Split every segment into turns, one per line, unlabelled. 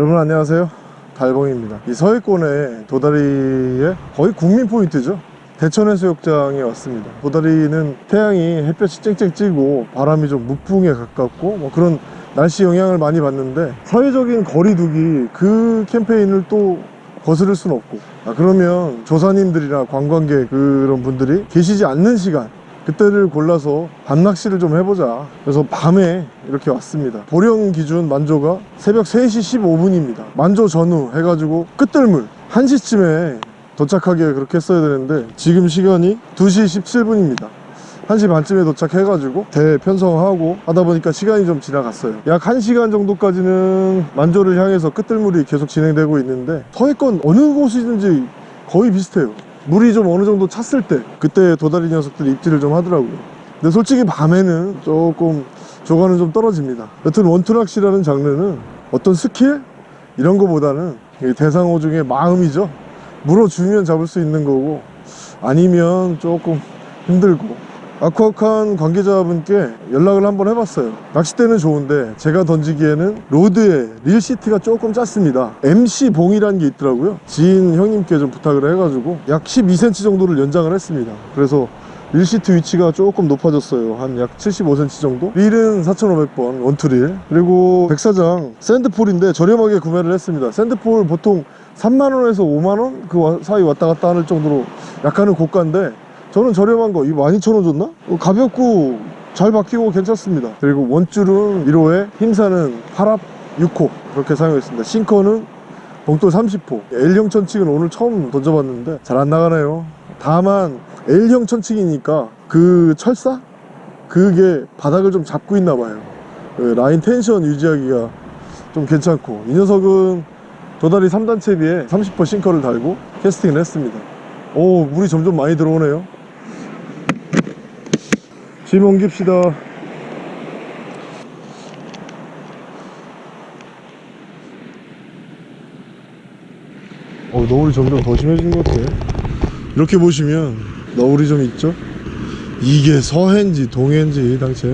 여러분 안녕하세요. 달봉입니다. 이 서해권의 도다리의 거의 국민 포인트죠. 대천해수욕장에 왔습니다. 도다리는 태양이 햇볕이 쨍쨍 찌고 바람이 좀 무풍에 가깝고 뭐 그런 날씨 영향을 많이 받는데 사회적인 거리두기 그 캠페인을 또 거스를 수는 없고. 아, 그러면 조사님들이나 관광객 그런 분들이 계시지 않는 시간 그때를 골라서 밤낚시를 좀 해보자. 그래서 밤에 이렇게 왔습니다. 보령 기준 만조가 새벽 3시 15분입니다. 만조 전후 해가지고 끝들물. 1시쯤에 도착하게 그렇게 했어야 되는데 지금 시간이 2시 17분입니다. 1시 반쯤에 도착해가지고 대편성하고 하다 보니까 시간이 좀 지나갔어요. 약 1시간 정도까지는 만조를 향해서 끝들물이 계속 진행되고 있는데 서해권 어느 곳이든지 거의 비슷해요 물이 좀 어느 정도 찼을 때 그때 도다리 녀석들이 입질을 좀 하더라고요. 근데 솔직히 밤에는 조금 조과는 좀 떨어집니다. 여튼 원투낚시라는 장르는 어떤 스킬? 이런 거보다는 이 대상어 중에 마음이죠. 물어주면 잡을 수 있는 거고 아니면 조금 힘들고 아쿠아칸 관계자분께 연락을 한번 해봤어요. 낚싯대는 좋은데 제가 던지기에는 rod에 reel seat가 조금 짧습니다. MC봉이라는 게 있더라고요. 지인 형님께 좀 부탁을 해가지고 약 12cm 정도를 연장을 했습니다. 그래서 reel seat 위치가 조금 높아졌어요. 한 약 75cm 정도? 릴은 4,500번 원투릴. 그리고 백사장 sand pole인데 저렴하게 구매를 했습니다. sand pole 보통 3만원에서 5만원 그 사이 왔다 갔다 하는 정도로 약간은 고가인데 저는 저렴한 거 이거 12,000원 줬나? 어, 가볍고 잘 박히고 괜찮습니다. 그리고 원줄은 1호에 힘사는 8합 6호. 그렇게 사용했습니다. 싱커는 봉돌 30호. L형 천칙은 오늘 처음 던져봤는데 잘 안 나가네요. 다만 L형 천칙이니까 그 철사? 그게 바닥을 좀 잡고 있나 봐요. 그 라인 텐션 유지하기가 좀 괜찮고. 이 녀석은 도다리 3단 채 비에 30% 싱커를 달고 캐스팅을 했습니다. 오 물이 점점 많이 들어오네요 짐 옮깁시다. 어, 너울이 점점 더 심해지는 것 같아. 이렇게 보시면 너울이 좀 있죠? 이게 서해인지 동해인지 당최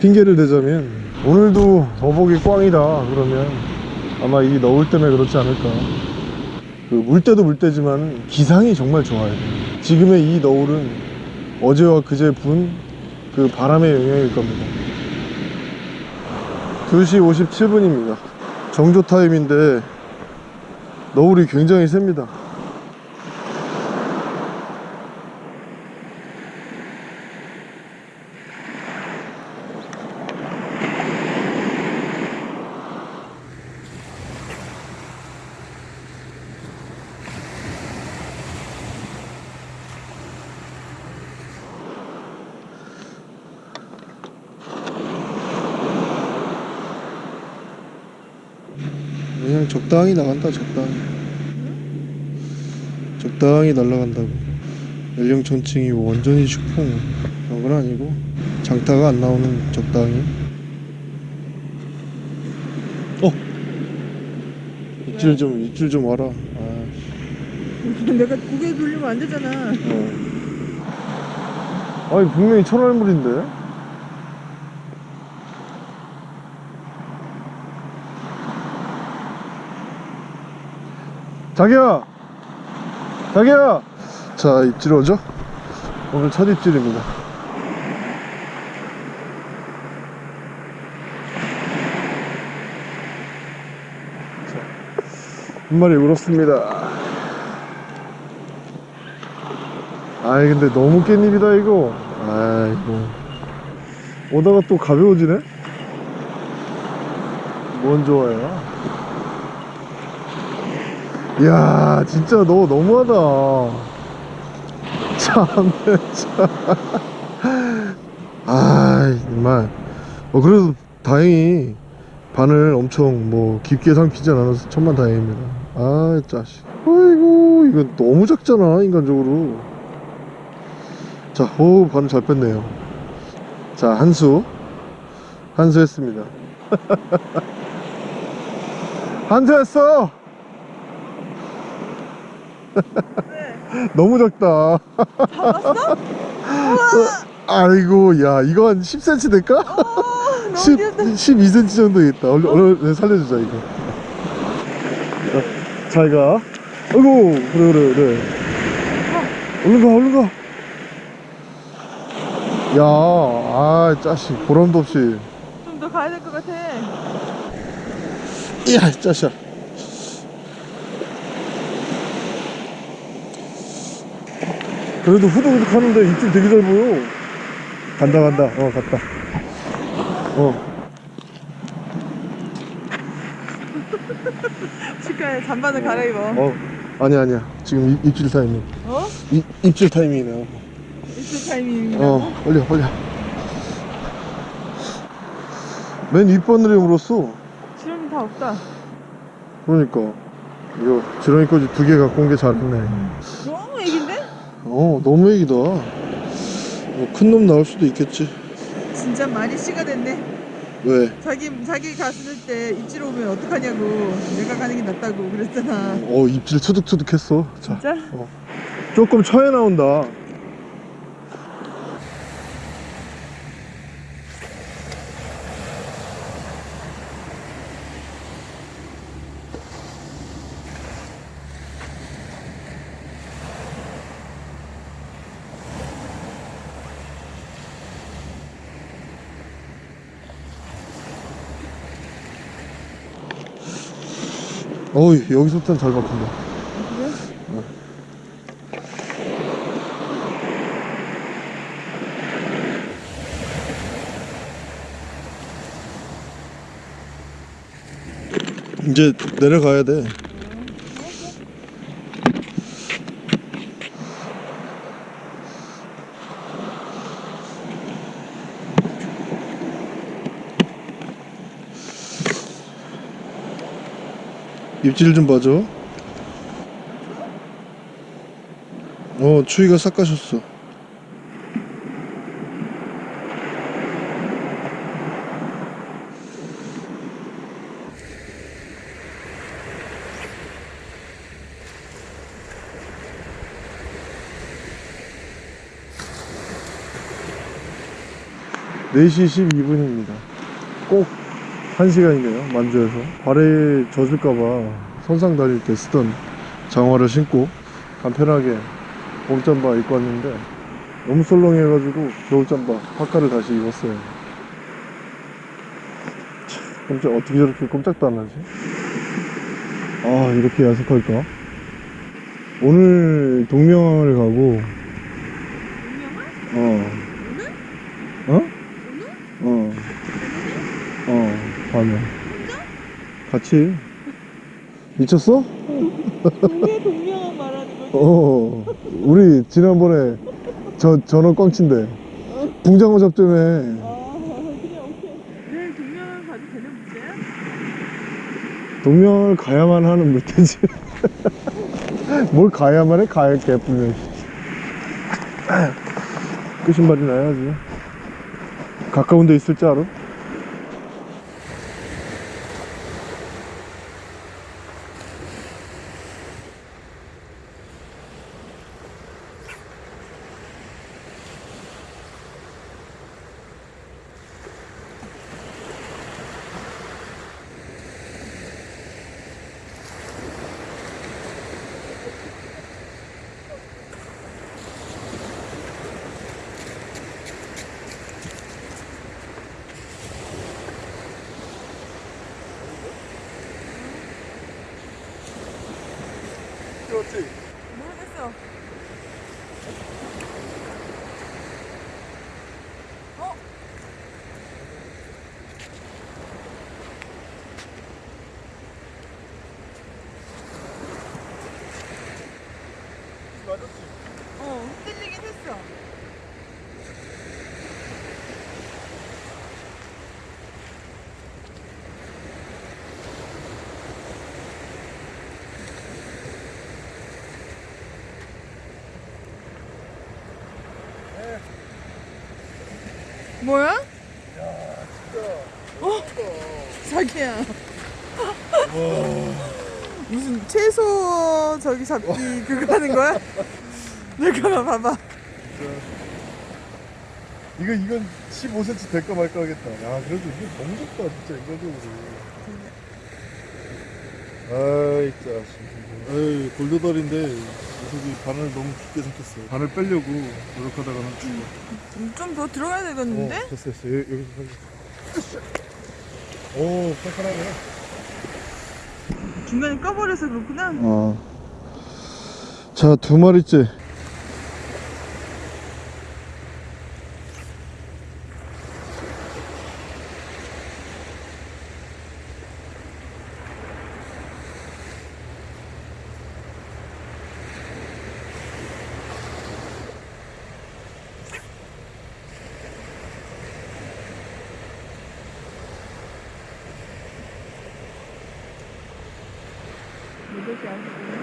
핑계를 대자면 오늘도 더복이 꽝이다 그러면. 아마 이 너울 때문에 그렇지 않을까. 그 물때도 물때지만 기상이 정말 좋아요. 지금의 이 너울은 어제와 그제 분 그 바람의 영향일 겁니다. 2시 57분입니다. 정조 타임인데 너울이 굉장히 셉니다 그냥 적당히 나간다 적당히. 적당히 날아간다고. 연령천층이 완전히 슈풍. 그런 건 아니고 장타가 안 나오는 적당히. 어! 입질 좀 입질 좀 와라. 아,
내가 고개 돌리면 안 되잖아.
어. 아니 분명히 천알물인데 자기야 자기야 자 입질 오죠? 오늘 첫 입질입니다. 자, 한 마리 울었습니다. 아이 근데 너무 깻잎이다 이거. 아이고. 오다가 또 가벼워지네? 뭔 좋아요? 이 야 진짜 너 너무하다 참네 아 정말 어 그래도 다행히 바늘 엄청 뭐 깊게 삼키지 않아서 천만 다행입니다 아 짜식 아이고 이건 너무 작잖아 인간적으로 자, 오, 바늘 잘 뺐네요. 자, 한수. 한수 했습니다. 한수 했어! 너무 작다.
잡았어?
아이고, 야, 이거 한 10cm 될까?
어, 너무
10,
귀엽다.
12cm 정도 있다. 얼른, 얼른 살려주자, 이거. 잘 가. 아이고, 그래, 그래, 그래. 얼른 가, 얼른 가. 야, 아, 짜식, 보람도 없이.
좀 더 가야 될 것 같아.
이야, 짜식. 그래도 후두둑 하는데 입질 되게 잘 보여. 간다, 간다. 어, 갔다. 어.
치과에 잠바를 갈아입어.
어, 아니야, 아니야. 지금 입, 입질 타이밍.
어?
입, 입질 타이밍이네.
입술 타이밍.
어, 올려, 올려. 맨 윗바늘에 물었어.
실험이 다 없다.
그러니까. 이거 지렁이 꼬지 두 개 갖고 온 게 잘했네. 어, 너무 애기다. 뭐 큰놈 나올 수도 있겠지.
진짜 많이 씨가 됐네.
왜?
자기 자기 갔을 때 입질 오면 어떡하냐고. 내가 가는 게 낫다고 그랬잖아.
어, 입질 투둑투둑 했어. 자,
진짜?
조금 처에 나온다. 어이, 여기서부터는 잘 박힌다.
그래?
이제 내려가야 돼. 입질 좀 봐줘. 어, 추위가 싹 가셨어. 네시 12분입니다. 꼭 1시간이네요, 만주에서. 발에 젖을까봐 선상 다닐 때 쓰던 장화를 신고 간편하게 봄잠바 입고 왔는데 너무 썰렁해가지고 겨울잠바 파카를 다시 입었어요. 참, 깜짝 어떻게 저렇게 꼼짝도 안 하지? 아 이렇게 야속할까? 오늘 동명을 가고 어 어? 어. 어, 밤에. 같이. 미쳤어?
동네 동명한 말하는 거지.
어. 우리 지난번에 저, 전원 꽝친데. 붕장어 잡점에.
아, 그래 오케이. 내일 동명한 가도 되는 문제야?
동명을 가야만 하는 물태지. 뭘 가야만 해? 가야 개뿔면. 끝신발이 나야지. 가까운 데 있을 줄 알아? 그렇지.
모르겠어. 어?
맞았지?
어, 흔들리긴 했어. 뭐야? 어? 자기야. 무슨 채소 저기 잡기 그거 하는 거야? 내가 봐봐.
이거 이건 15cm 될까 말까 하겠다. 야 그래도 이게 너무 좋다 진짜 인간적으로. 아이 짜식 에이 골도다리인데 녀석이 바늘 너무 깊게 삭혔어 바늘 빼려고 노력하다가는 죽어
좀 더 들어가야 되겠는데?
어, 됐어 됐어 여기, 여기서 살려 오 칼칼하네
중간에 꺼버려서 그렇구나.
어. 자, 두 마리째.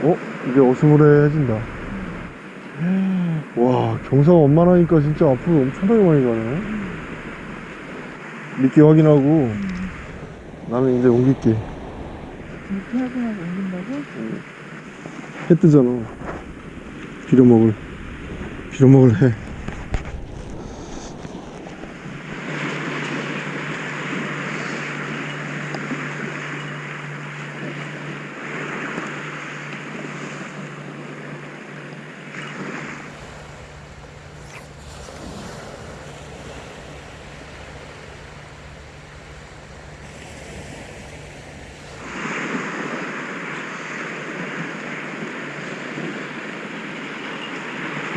어? 이제 어스무레해진다. 와, 경사가 원만하니까 진짜 앞으로 엄청나게 많이 가네. 미끼 확인하고, 나는 이제 옮길게.
이렇게 확인하고 옮긴다고?
해 뜨잖아. 빌어먹을. 빌어먹을 해.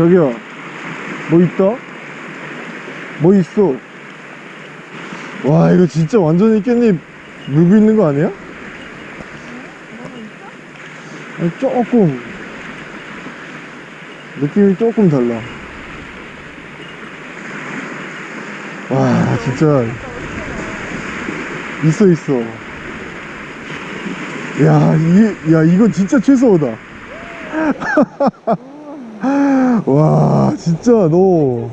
저기요. 뭐 있다? 뭐 있어? 와, 이거 진짜 완전히 깻잎 물고 있는 거 아니야? 아니, 조금. 느낌이 조금 달라. 와, 진짜. 있어, 있어. 야, 이, 야, 이건 진짜 최소호다. 와, 진짜 너.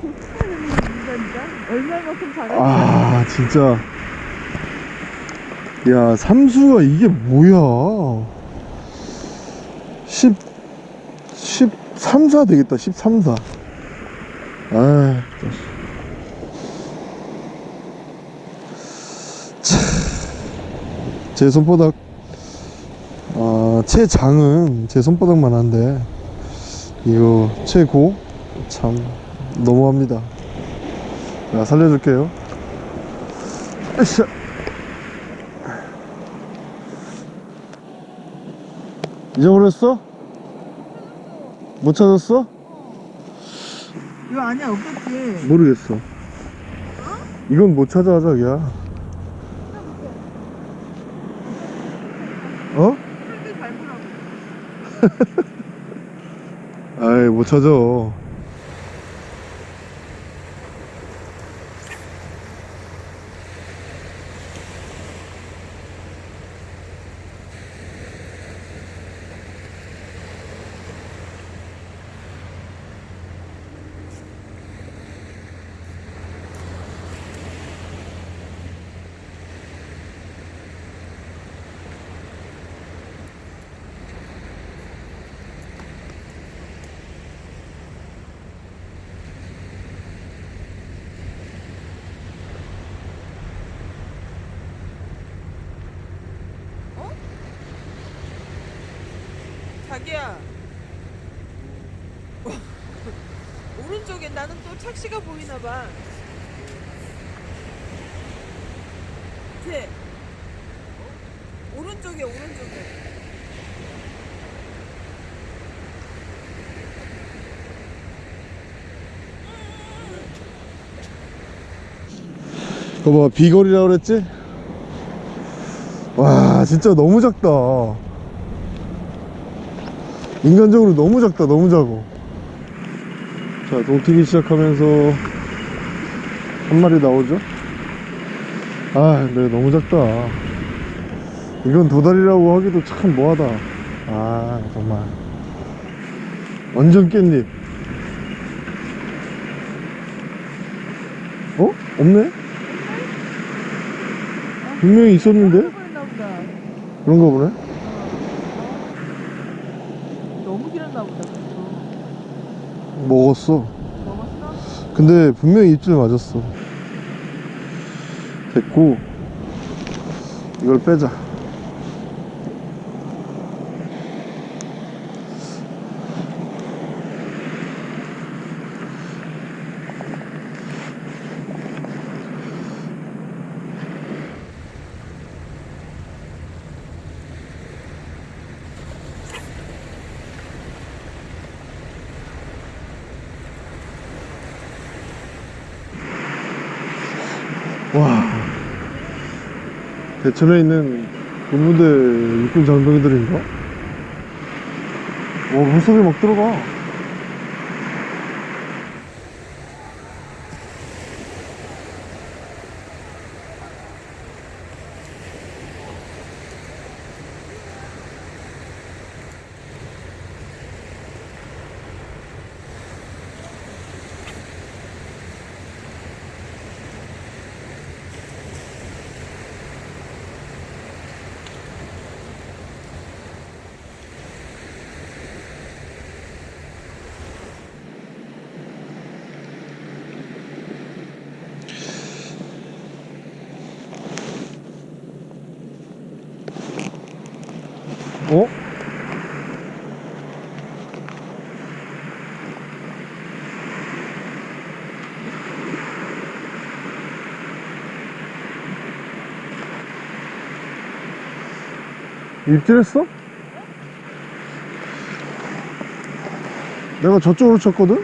얼마만큼 잘하지?
아, 진짜. 야, 삼수가 이게 뭐야? 10, 13, 4 되겠다, 13, 4. 아, 참. 제 손바닥, 아, 최장은 제 손바닥만 한데, 이거 최고? 참, 너무합니다. 자, 살려줄게요. 으쌰. 잊어버렸어? 못 찾았어?
이거 아니야, 없겠지?
모르겠어. 이건 못 찾아, 자기야. 어? 아이, 못 찾아.
자기야. 오른쪽에 나는 또 착시가 보이나 봐. 쟤. 오른쪽에 오른쪽에.
그거 봐, 비거리라 그랬지? 와, 진짜 너무 작다. 인간적으로 너무 작다, 너무 작어. 자, 동튀기 시작하면서 한 마리 나오죠? 아, 근데 너무 작다. 이건 도다리라고 하기도 참 뭐하다. 아, 정말. 완전 깻잎. 어? 없네? 분명히 있었는데? 그런가 보네?
너무 길었나 보다. 그거.
먹었어. 근데 분명히 입질 맞았어. 됐고, 이걸 빼자. 대천에 있는 군부대 육군 장병들인가? 와 물속에 막 들어가 어? 입질했어? 내가 저쪽으로 쳤거든?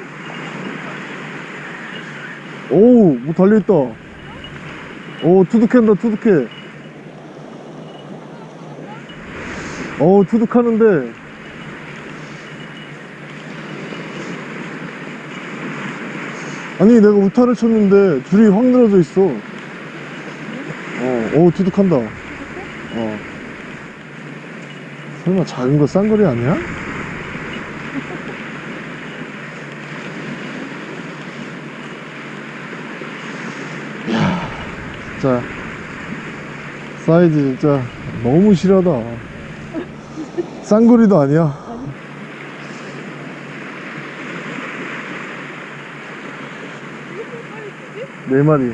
오우 뭐 달려있다 오 투둑한다 투둑해 어우 투둑하는데. 아니 내가 우타를 쳤는데 줄이 확 늘어져 있어. 어, 오 투둑한다. 어. 설마 작은 거 싼거리 아니야? 이야 진짜 사이즈 진짜 너무 실하다 쌍거리도 아니야? 네 마리.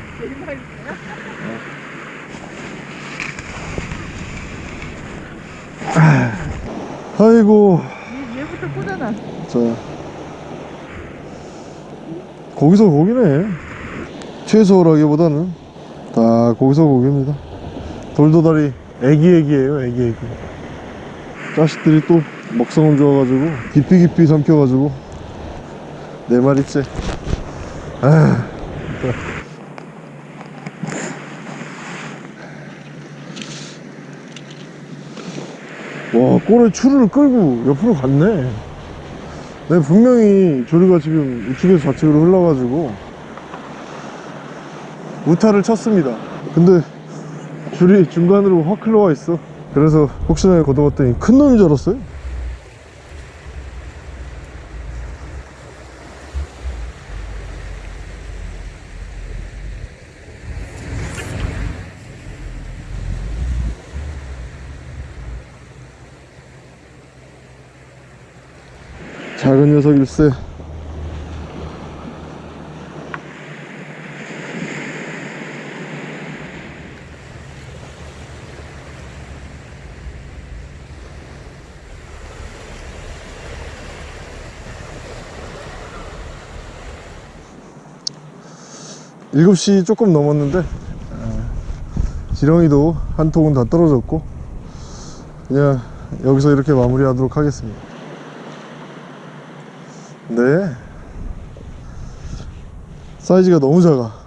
아이고.
얘부터 꼬잖아.
자. 거기서 고기네. 최소라기보다는 다 거기서 고기입니다. 돌도다리 애기애기예요 애기애기 자식들이 또 먹성은 좋아가지고 깊이 깊이 삼켜가지고. 네 마리째. 아 와 꼬리 추를 끌고 옆으로 갔네. 네, 분명히 조류가 지금 우측에서 좌측으로 흘러가지고 우타를 쳤습니다. 근데 줄이 중간으로 확 흘러와 있어 그래서 혹시나 걷어봤더니 큰 놈인 줄 알았어요. 작은 녀석일세 일곱 시 조금 넘었는데 아, 지렁이도 한 통은 다 떨어졌고 그냥 여기서 이렇게 마무리 하도록 하겠습니다. 네. 사이즈가 너무 작아